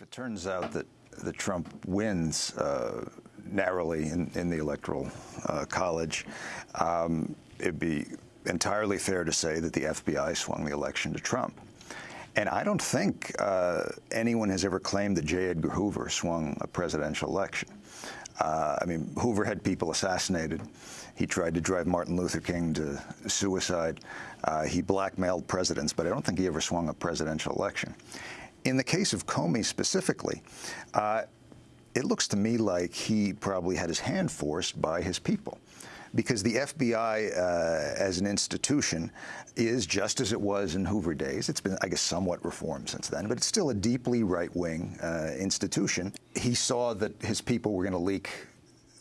if it turns out that, that Trump wins uh, narrowly in, in, the electoral uh, college, um, it'd be entirely fair to say that the FBI swung the election to Trump. And I don't think uh, anyone has ever claimed that J. Edgar Hoover swung a presidential election. Uh, I mean, Hoover had people assassinated. He tried to drive Martin Luther King to suicide. Uh, he blackmailed presidents, but I don't think he ever swung a presidential election. In the case of Comey specifically, uh, it looks to me like he probably had his hand forced by his people because the FBI uh, as an institution is just as it was in Hoover days. It's been, I guess, somewhat reformed since then, but it's still a deeply right-wing uh, institution. He saw that his people were going to leak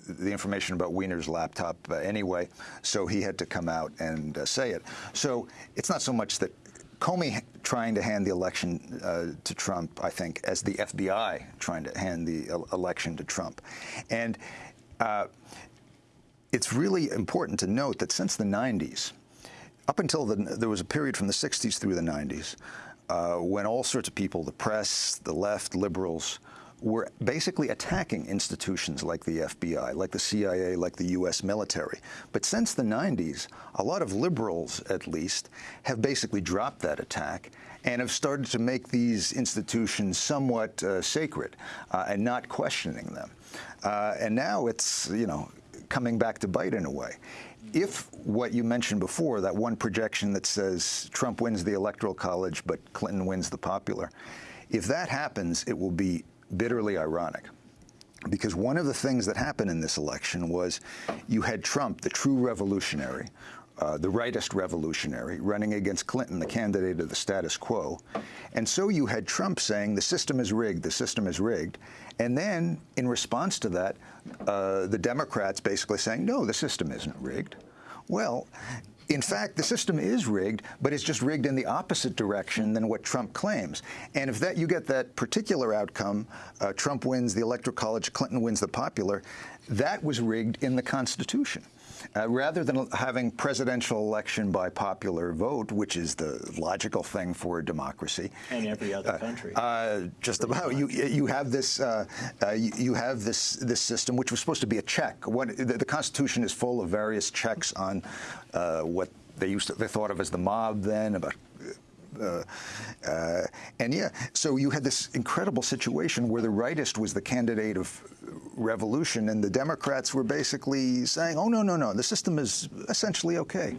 the information about Weiner's laptop uh, anyway, so he had to come out and uh, say it. So it's not so much that Comey trying to hand the election uh, to Trump, I think, as the FBI trying to hand the election to Trump. And uh, it's really important to note that since the 90s, up until the, there was a period from the 60s through the 90s, uh, when all sorts of people, the press, the left, liberals, were basically attacking institutions like the FBI, like the CIA, like the U.S. military. But since the 90s, a lot of liberals, at least, have basically dropped that attack and have started to make these institutions somewhat uh, sacred uh, and not questioning them. Uh, and now it's, you know, coming back to bite in a way. If what you mentioned before, that one projection that says Trump wins the Electoral College but Clinton wins the popular, if that happens, it will be bitterly ironic. Because one of the things that happened in this election was you had Trump, the true revolutionary, uh, the rightist revolutionary, running against Clinton, the candidate of the status quo. And so you had Trump saying the system is rigged, the system is rigged. And then, in response to that, uh, the Democrats basically saying, no, the system isn't rigged. Well, in fact, the system is rigged, but it's just rigged in the opposite direction than what Trump claims. And if that you get that particular outcome, uh, Trump wins the Electoral College, Clinton wins the popular, that was rigged in the Constitution. Uh, rather than having presidential election by popular vote, which is the logical thing for a democracy, and every other uh, country, uh, just about you you have this uh, uh, you have this this system which was supposed to be a check. What the, the Constitution is full of various checks on what they used to, they thought of as the mob then about uh, uh, and yeah, so you had this incredible situation where the rightist was the candidate of revolution, and the Democrats were basically saying, oh, no, no, no, the system is essentially okay.